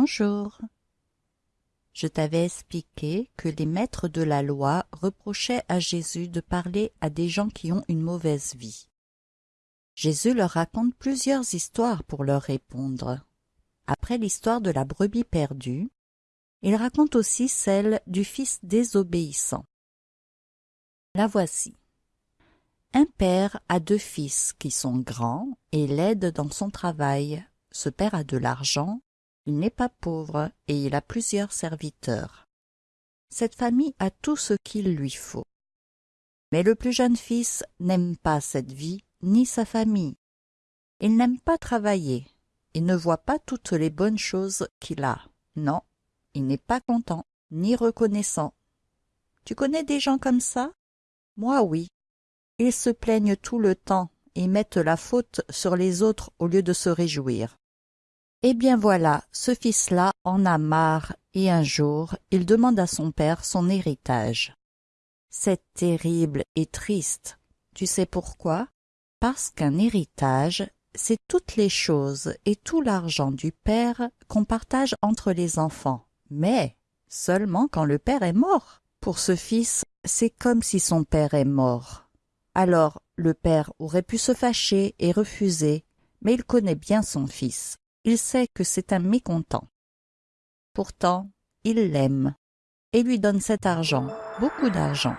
Bonjour. Je t'avais expliqué que les maîtres de la loi reprochaient à Jésus de parler à des gens qui ont une mauvaise vie. Jésus leur raconte plusieurs histoires pour leur répondre. Après l'histoire de la brebis perdue, il raconte aussi celle du fils désobéissant. La voici. Un père a deux fils qui sont grands et l'aident dans son travail. Ce père a de l'argent, il n'est pas pauvre et il a plusieurs serviteurs. Cette famille a tout ce qu'il lui faut. Mais le plus jeune fils n'aime pas cette vie ni sa famille. Il n'aime pas travailler. Il ne voit pas toutes les bonnes choses qu'il a. Non, il n'est pas content, ni reconnaissant. Tu connais des gens comme ça? Moi oui. Ils se plaignent tout le temps et mettent la faute sur les autres au lieu de se réjouir. Eh bien voilà, ce fils-là en a marre et un jour il demande à son père son héritage. C'est terrible et triste. Tu sais pourquoi? Parce qu'un héritage, c'est toutes les choses et tout l'argent du père qu'on partage entre les enfants mais seulement quand le père est mort. Pour ce fils, c'est comme si son père est mort. Alors le père aurait pu se fâcher et refuser, mais il connaît bien son fils. Il sait que c'est un mécontent. Pourtant, il l'aime et lui donne cet argent, beaucoup d'argent.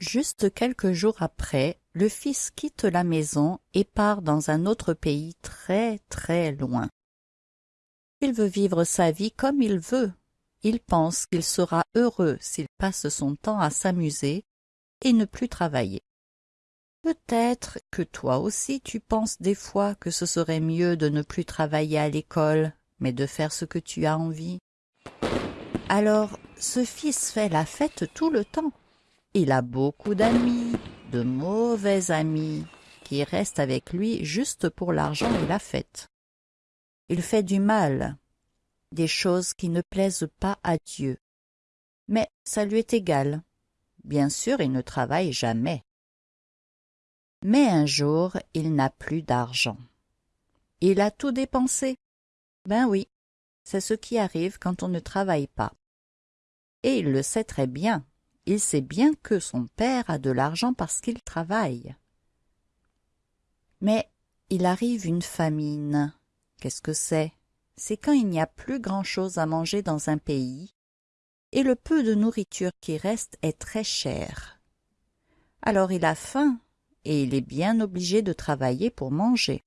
Juste quelques jours après, le fils quitte la maison et part dans un autre pays très très loin. Il veut vivre sa vie comme il veut. Il pense qu'il sera heureux s'il passe son temps à s'amuser et ne plus travailler. Peut-être que toi aussi tu penses des fois que ce serait mieux de ne plus travailler à l'école, mais de faire ce que tu as envie. Alors, ce fils fait la fête tout le temps. Il a beaucoup d'amis, de mauvais amis, qui restent avec lui juste pour l'argent et la fête. Il fait du mal, des choses qui ne plaisent pas à Dieu. Mais ça lui est égal. Bien sûr, il ne travaille jamais. Mais un jour, il n'a plus d'argent. Il a tout dépensé. Ben oui, c'est ce qui arrive quand on ne travaille pas. Et il le sait très bien. Il sait bien que son père a de l'argent parce qu'il travaille. Mais il arrive une famine. Qu'est-ce que c'est? C'est quand il n'y a plus grand-chose à manger dans un pays, et le peu de nourriture qui reste est très cher. Alors il a faim, et il est bien obligé de travailler pour manger.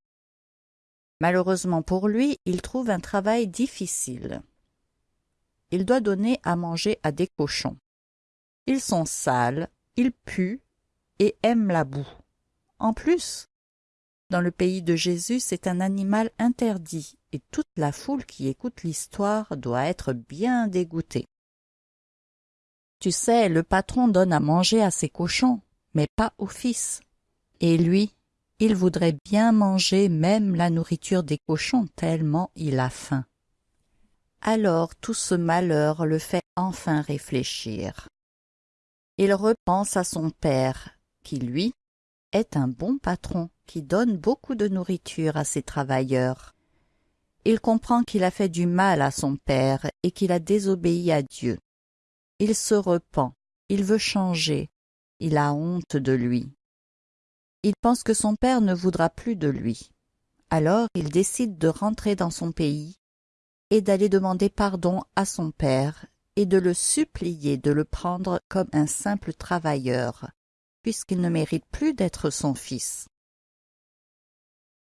Malheureusement pour lui, il trouve un travail difficile. Il doit donner à manger à des cochons. Ils sont sales, ils puent et aiment la boue. En plus, dans le pays de Jésus, c'est un animal interdit, et toute la foule qui écoute l'histoire doit être bien dégoûtée. Tu sais, le patron donne à manger à ses cochons, mais pas au fils. Et lui, il voudrait bien manger même la nourriture des cochons tellement il a faim. Alors tout ce malheur le fait enfin réfléchir. Il repense à son père, qui lui est un bon patron qui donne beaucoup de nourriture à ses travailleurs. Il comprend qu'il a fait du mal à son père et qu'il a désobéi à Dieu. Il se repent, il veut changer, il a honte de lui. Il pense que son père ne voudra plus de lui. Alors il décide de rentrer dans son pays et d'aller demander pardon à son père et de le supplier de le prendre comme un simple travailleur, puisqu'il ne mérite plus d'être son fils.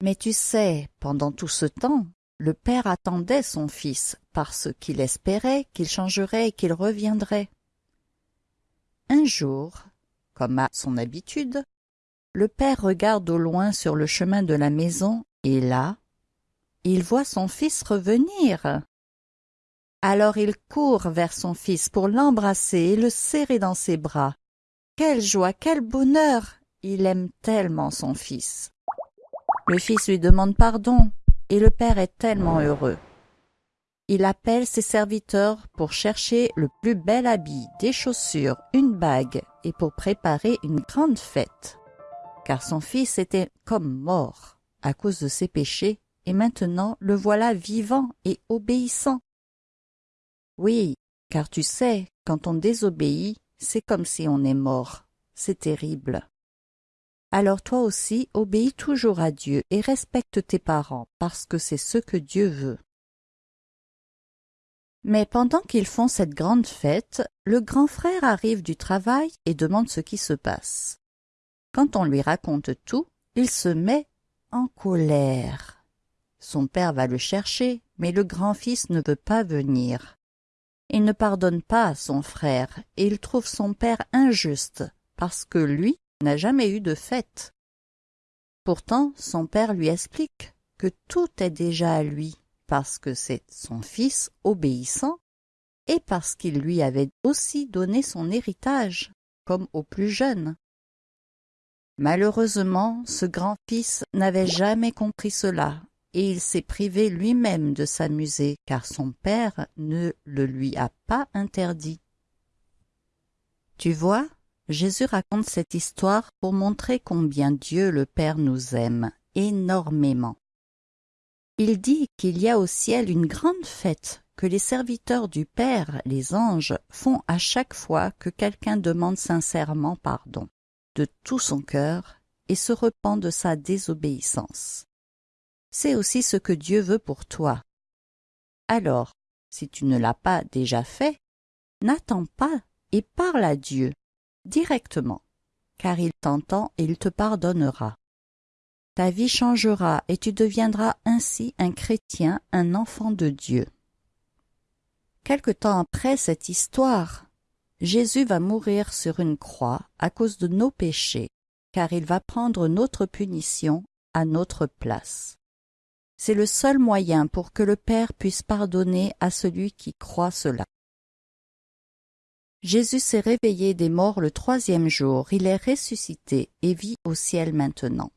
Mais tu sais, pendant tout ce temps, le père attendait son fils parce qu'il espérait qu'il changerait et qu'il reviendrait. Un jour, comme à son habitude, le père regarde au loin sur le chemin de la maison et là, il voit son fils revenir. Alors il court vers son fils pour l'embrasser et le serrer dans ses bras. Quelle joie, quel bonheur Il aime tellement son fils. Le fils lui demande pardon, et le père est tellement heureux. Il appelle ses serviteurs pour chercher le plus bel habit, des chaussures, une bague, et pour préparer une grande fête. Car son fils était comme mort à cause de ses péchés, et maintenant le voilà vivant et obéissant. Oui, car tu sais, quand on désobéit, c'est comme si on est mort. C'est terrible. Alors toi aussi, obéis toujours à Dieu et respecte tes parents, parce que c'est ce que Dieu veut. Mais pendant qu'ils font cette grande fête, le grand frère arrive du travail et demande ce qui se passe. Quand on lui raconte tout, il se met en colère. Son père va le chercher, mais le grand-fils ne veut pas venir. Il ne pardonne pas à son frère et il trouve son père injuste parce que lui n'a jamais eu de fête. Pourtant, son père lui explique que tout est déjà à lui parce que c'est son fils obéissant et parce qu'il lui avait aussi donné son héritage, comme au plus jeune. Malheureusement, ce grand-fils n'avait jamais compris cela, et il s'est privé lui-même de s'amuser, car son père ne le lui a pas interdit. Tu vois, Jésus raconte cette histoire pour montrer combien Dieu le Père nous aime énormément. Il dit qu'il y a au ciel une grande fête que les serviteurs du Père, les anges, font à chaque fois que quelqu'un demande sincèrement pardon de tout son cœur et se repent de sa désobéissance. C'est aussi ce que Dieu veut pour toi. Alors, si tu ne l'as pas déjà fait, n'attends pas et parle à Dieu directement, car il t'entend et il te pardonnera. Ta vie changera et tu deviendras ainsi un chrétien, un enfant de Dieu. Quelque temps après cette histoire, Jésus va mourir sur une croix à cause de nos péchés, car il va prendre notre punition à notre place. C'est le seul moyen pour que le Père puisse pardonner à celui qui croit cela. Jésus s'est réveillé des morts le troisième jour, il est ressuscité et vit au ciel maintenant.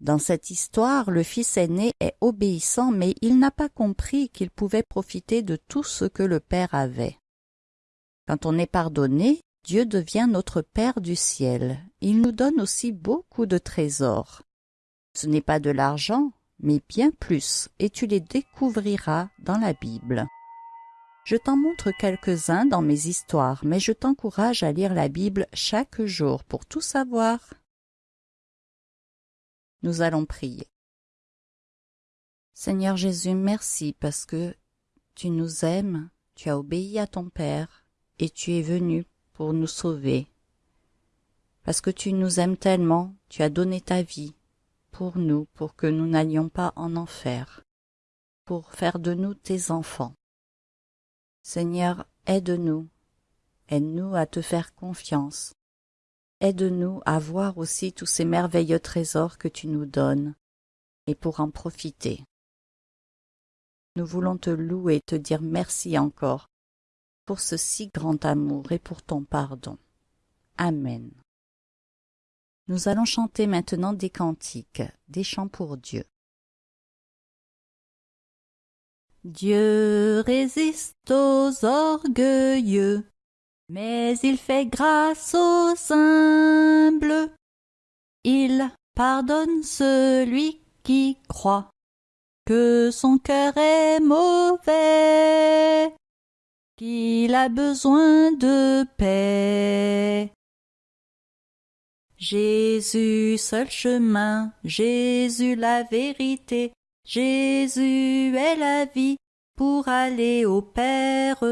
Dans cette histoire, le fils aîné est obéissant, mais il n'a pas compris qu'il pouvait profiter de tout ce que le Père avait. Quand on est pardonné, Dieu devient notre Père du ciel. Il nous donne aussi beaucoup de trésors. Ce n'est pas de l'argent, mais bien plus, et tu les découvriras dans la Bible. Je t'en montre quelques-uns dans mes histoires, mais je t'encourage à lire la Bible chaque jour pour tout savoir. Nous allons prier. Seigneur Jésus, merci parce que tu nous aimes, tu as obéi à ton Père, et tu es venu pour nous sauver. Parce que tu nous aimes tellement, tu as donné ta vie pour nous, pour que nous n'allions pas en enfer, pour faire de nous tes enfants. Seigneur, aide-nous, aide-nous à te faire confiance, aide-nous à voir aussi tous ces merveilleux trésors que tu nous donnes, et pour en profiter. Nous voulons te louer et te dire merci encore pour ce si grand amour et pour ton pardon. Amen. Nous allons chanter maintenant des cantiques, des chants pour Dieu. Dieu résiste aux orgueilleux, mais il fait grâce aux humbles. Il pardonne celui qui croit que son cœur est mauvais qu'il a besoin de paix. Jésus seul chemin, Jésus la vérité, Jésus est la vie pour aller au Père.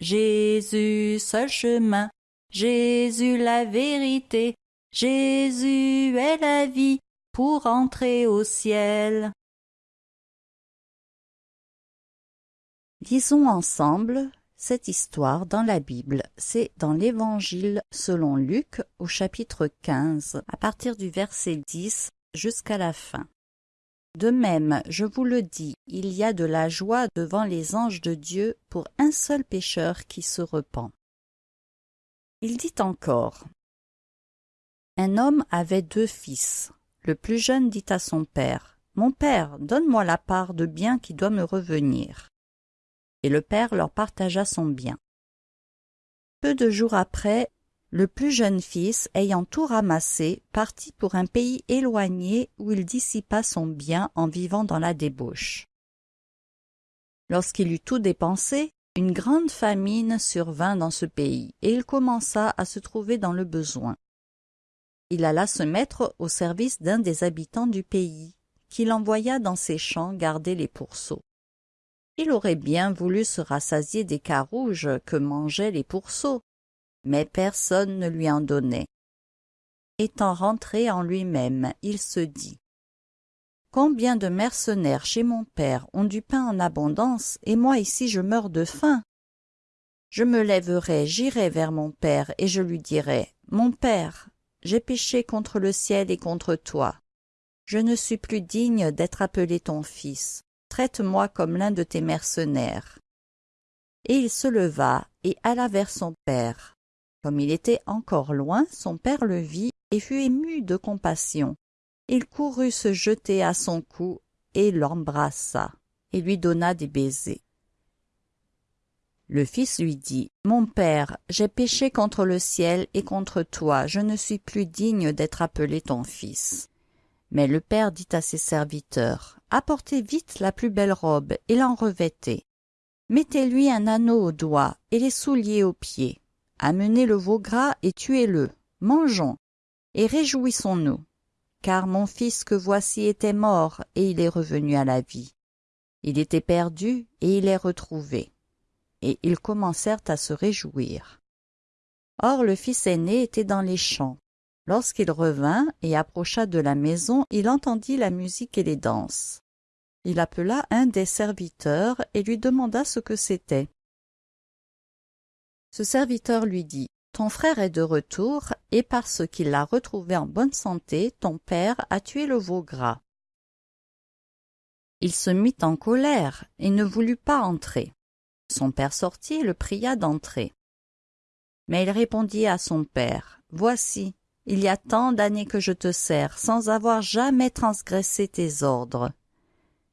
Jésus seul chemin, Jésus la vérité, Jésus est la vie pour entrer au ciel. Disons ensemble cette histoire dans la Bible, c'est dans l'Évangile selon Luc au chapitre 15, à partir du verset 10 jusqu'à la fin. De même, je vous le dis, il y a de la joie devant les anges de Dieu pour un seul pécheur qui se repent. Il dit encore Un homme avait deux fils. Le plus jeune dit à son père Mon père, donne-moi la part de bien qui doit me revenir et le père leur partagea son bien. Peu de jours après, Le plus jeune fils, ayant tout ramassé, partit pour un pays éloigné où il dissipa son bien en vivant dans la débauche. Lorsqu'il eut tout dépensé, une grande famine survint dans ce pays, et il commença à se trouver dans le besoin. Il alla se mettre au service d'un des habitants du pays, qu'il envoya dans ses champs garder les pourceaux. Il aurait bien voulu se rassasier des carouges que mangeaient les pourceaux, mais personne ne lui en donnait. Étant rentré en lui-même, il se dit Combien de mercenaires chez mon père ont du pain en abondance, et moi ici je meurs de faim Je me lèverai, j'irai vers mon père, et je lui dirai Mon père, j'ai péché contre le ciel et contre toi. Je ne suis plus digne d'être appelé ton fils. Traite-moi comme l'un de tes mercenaires. Et il se leva et alla vers son père. Comme il était encore loin, son père le vit et fut ému de compassion il courut se jeter à son cou et l'embrassa et lui donna des baisers le fils lui dit mon père j'ai péché contre le ciel et contre toi je ne suis plus digne d'être appelé ton fils mais le père dit à ses serviteurs apportez vite la plus belle robe et l'en revêtez mettez-lui un anneau au doigt et les souliers aux pieds amenez le veau gras et tuez-le mangeons et réjouissons-nous car mon fils que voici était mort, et il est revenu à la vie. Il était perdu, et il est retrouvé. Et ils commencèrent à se réjouir. Or le fils aîné était dans les champs. Lorsqu'il revint et approcha de la maison, il entendit la musique et les danses. Il appela un des serviteurs et lui demanda ce que c'était. Ce serviteur lui dit ton frère est de retour, et parce qu'il l'a retrouvé en bonne santé, ton père a tué le veau gras. Il se mit en colère et ne voulut pas entrer. Son père sortit et le pria d'entrer. Mais il répondit à son père, Voici, il y a tant d'années que je te sers, sans avoir jamais transgressé tes ordres.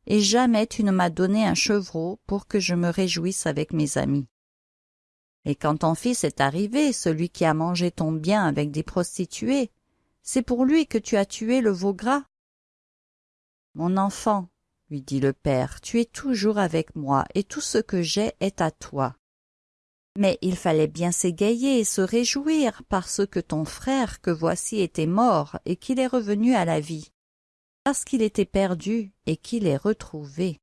Et jamais tu ne m'as donné un chevreau pour que je me réjouisse avec mes amis. Et quand ton fils est arrivé, celui qui a mangé ton bien avec des prostituées, c'est pour lui que tu as tué le veau gras. Mon enfant, lui dit le père, tu es toujours avec moi, et tout ce que j'ai est à toi. Mais il fallait bien s'égayer et se réjouir parce que ton frère que voici était mort et qu'il est revenu à la vie, parce qu'il était perdu et qu'il est retrouvé.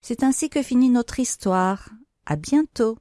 C'est ainsi que finit notre histoire. À bientôt.